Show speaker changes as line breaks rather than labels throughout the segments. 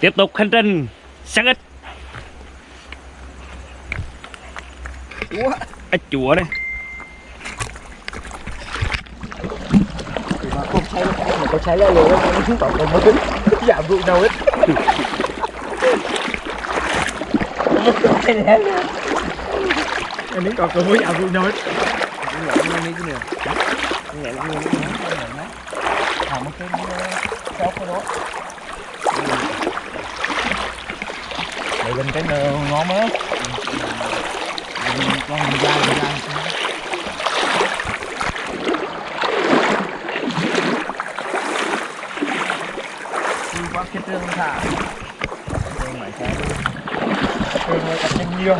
tiếp tục hành trình sáng
ít
ít chùa đây
mà không cháy mà có cháy lên rồi nó xuống tổng còn mới tính giảm vụ đâu hết em miếng còn còn mới giảm vụ đâu hết Hãy subscribe cho kênh lên cái ngon á con mình ra mình ra đi qua cái trường thả. Trường máy xe trường này tập nhanh nhiều.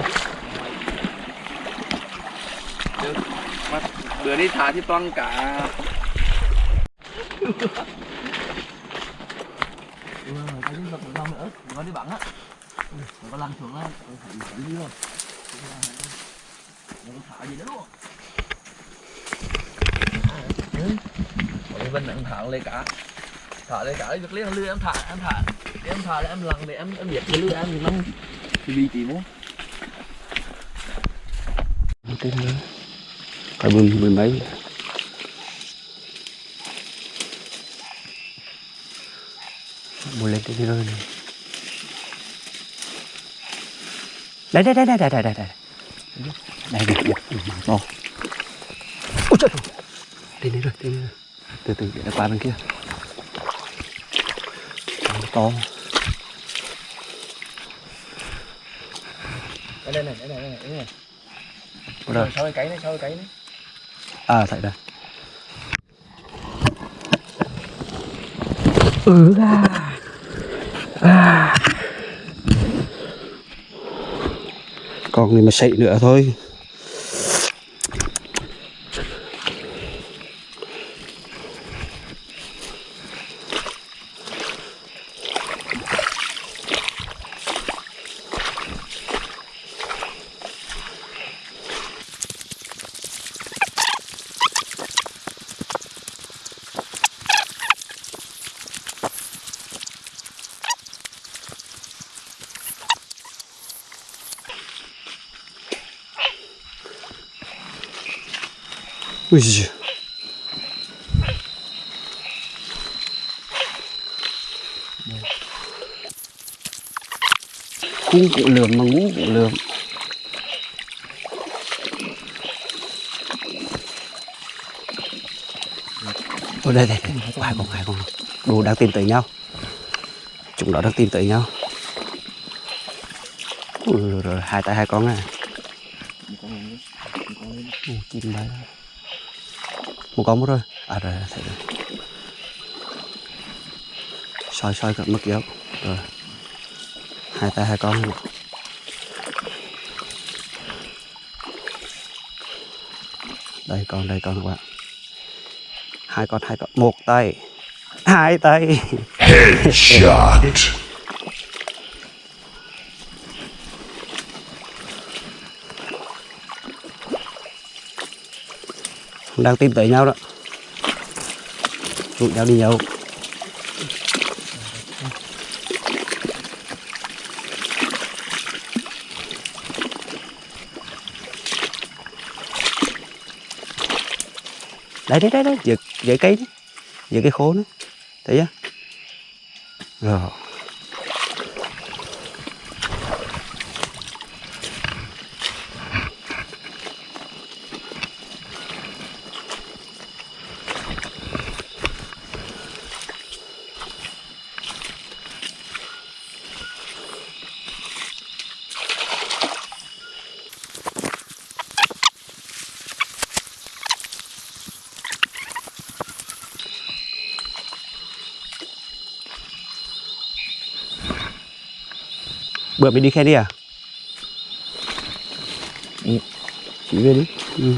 Bữa đi thả thì toàn cả
cái gì vật ngon nữa. Có đi bắn á có lăn xuống á phải đi luôn nó thả gì đó luôn
Còn bên này em thả lên cả thả lên cả việc liên lưới em thả em thả Để em thả là em lặn để em em biết cái lưới em thì năm thì bị tí muốn
tên nữa phải bưng, mười mấy mua lên cái gì rơi này Đây đây đây đây đây đây đây. Đây được được, mảng to. Ôi trời. Lên đây rồi, lên đây rồi. Từ từ để nó qua bên kia. Mảng to.
Đây này, đây này, đây này, đây này.
Ở
đây. Cấy này, sau cấy này.
À, tại đây. Ừ à. À. còn thì mà sậy nữa thôi. Ui giời. cung cũng lượm mà ngũ cũng lượm ở đây đây hai con hai con đồ đang tìm tới nhau chúng nó đang tìm tới nhau Ui, rồi hai tay hai con à Ồ, chim bay một con mất rồi. À rồi thấy rồi soi soi cận mất dấu rồi. Hai tay hai con. Luôn. đây con đây con các bạn. Hai con hai con. Một tay. Hai tay.
Headshot.
cũng đang tìm tới nhau đó. Rủ nhau đi nhậu. Đấy đấy đấy đấy dưới, dưới cây dưới cái khố nữa. Thấy chưa? Rồi. Bữa mình đi khe đi à ừ. chị về đi ừ.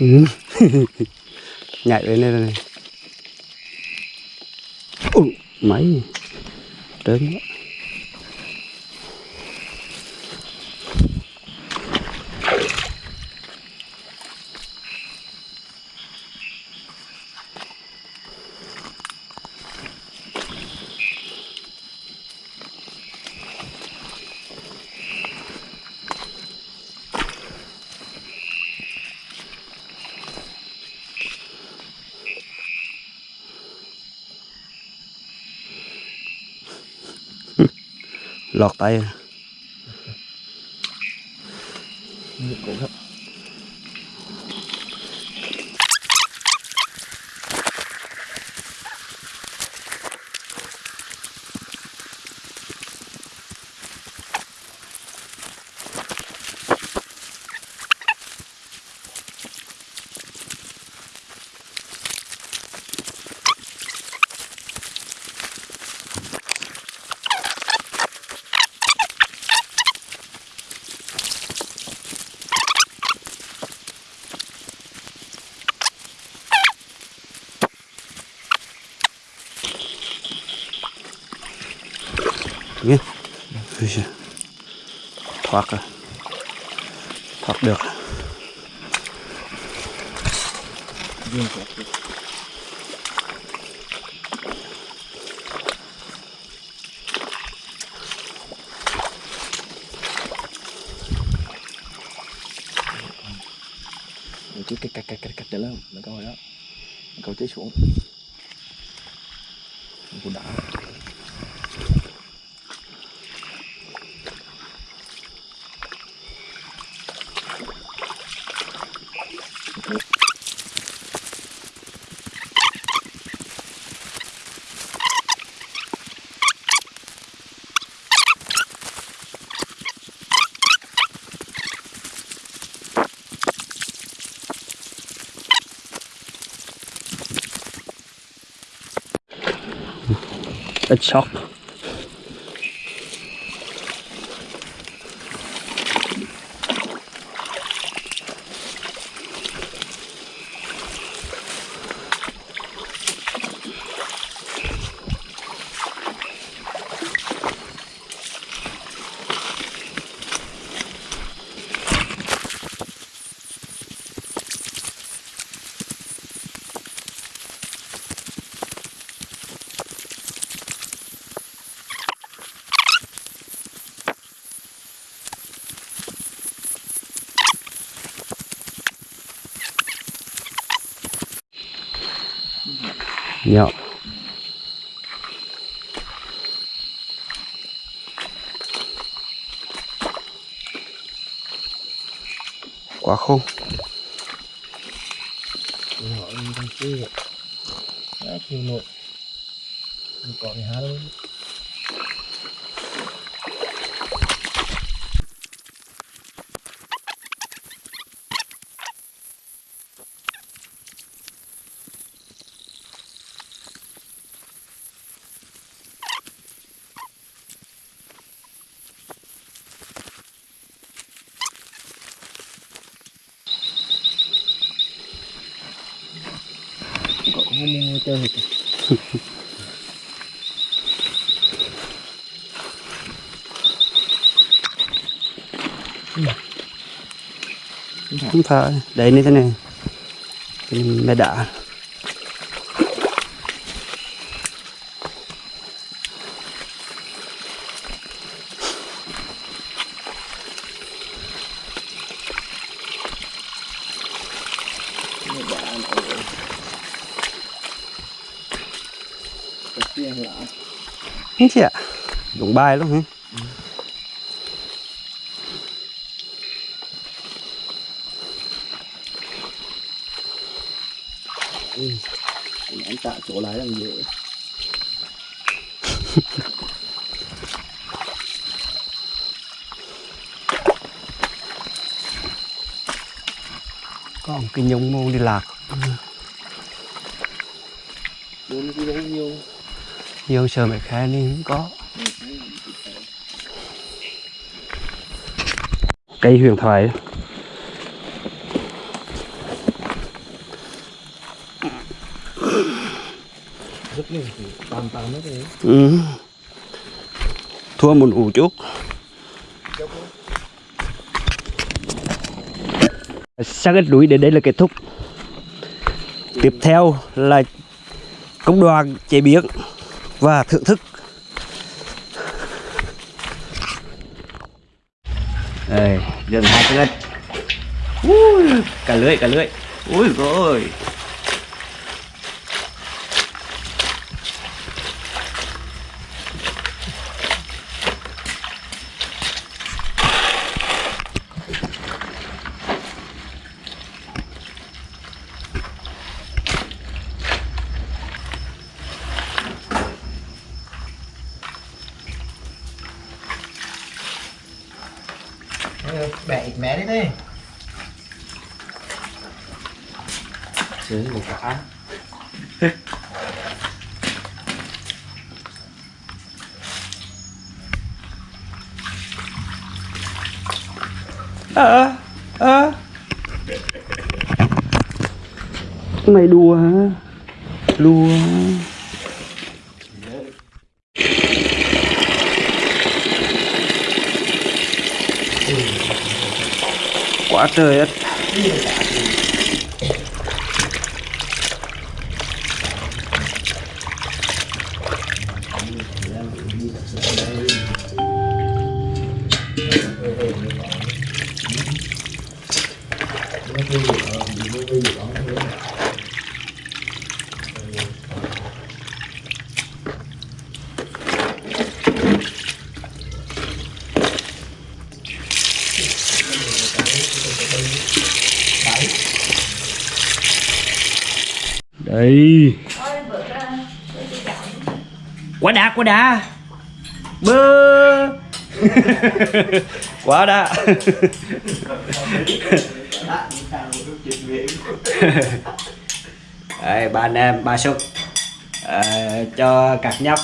Ừ. nhảy lên đây này. Ui, máy. Trớn quá. Lọt tay. Nhé thoát rồi. Thoát được.
Riêng chứ cái cạch cạch cạch cạch lên. Là câu đó. Câu chế xuống. Cũng đã
ít sót Dạ. nhỏ quá khô.
Dạ, Họ đang dạ, nội. Còn há luôn cậu không
phải. Đấy như thế này. Mẹ đã. Không chị ạ đúng bài luôn hả?
Anh tạ chỗ lái làm gì
còn cái nhông mô đi lạc.
Bốn cái nhông nhiều
vô sờ mẹ khai nên không có. Cây huyền thoại. Ừ. thua một ủ chút xác ít núi đến đây là kết thúc. Tiếp theo là công đoàn chế biến và thưởng thức. Đây gần hai cân Ui, cả lưỡi cả lưỡi. Ui rồi
ít mé đi đi
Đấy, một cả
à, à. mày đùa hả? Đùa quá trời you. Đây quá đã quá đã. Bơ. Quá đã. Đây, ba anh em ba suất Ờ, cho các nhóc.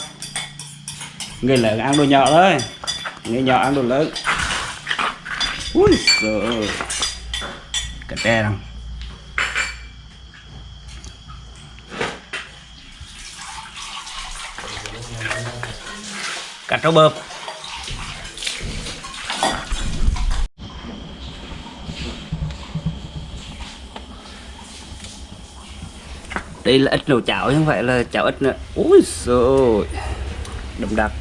Người lớn ăn đồ nhỏ thôi. Người nhỏ ăn đồ lớn. Ui giời cái tre đâu cà trâu bơm. Đây là ít nấu chảo chứ không phải là chảo ít nữa. Ui rồi đậm đặc.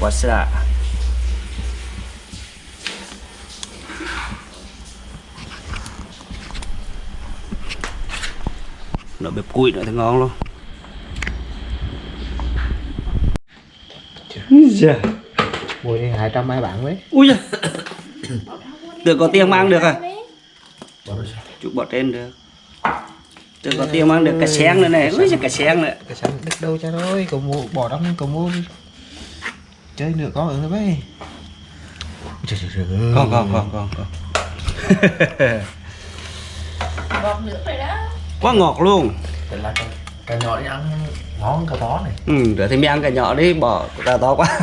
Quá xa. Nó bếp cùi nữa thì ngon luôn. Dạ.
mùi này hai trăm hai bạn mấy
Ui giời. Tưởng có tiền mang được à? Chụp bỏ trên được. Tưởng có tiền mang được cả sen nữa này. Ui giời, cả sen nữa.
cái sáng đứt đâu cha ơi cậu mua bỏ đóng cậu mua chơi nữa có nữa mấy trời trời trời
Con con con con con.
Ngọt nước rồi đó
Quá ngọt luôn.
Cái nhỏ đi ăn ngon cái to này
Ừ, để thì mình ăn cái nhỏ đi, bỏ cái to quá.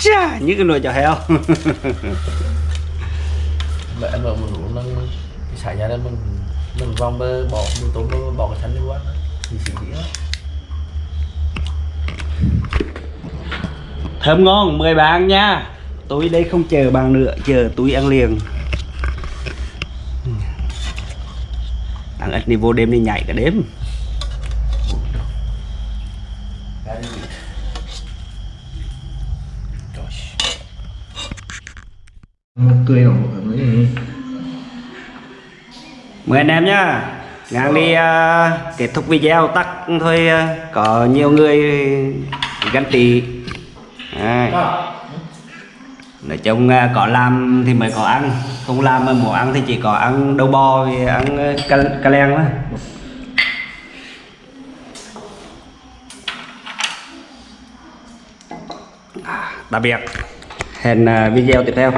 Chà, như cái nồi chảo heo.
mẹ em ở một lũ nâng cái xài ra đây mình mình vòng bơ bỏ mình tôm bơ bỏ cái thân đi quá thì xỉ đó
Thơm ngon, mời bạn nha. Tôi đây không chờ bạn nữa, chờ tôi ăn liền. Thằng ít đi vô đêm đi nhảy cả đêm.
Ra đi.
ở mấy
Mời anh em nhá Ngang đi uh, kết thúc video tắt thôi uh, Có nhiều người ganh tì Đấy. Nói chung à, có làm thì mới có ăn Không làm mà muốn ăn thì chỉ có ăn đậu bò với ăn à, cà, ca, len thôi. À, tạm biệt. Hẹn video tiếp theo.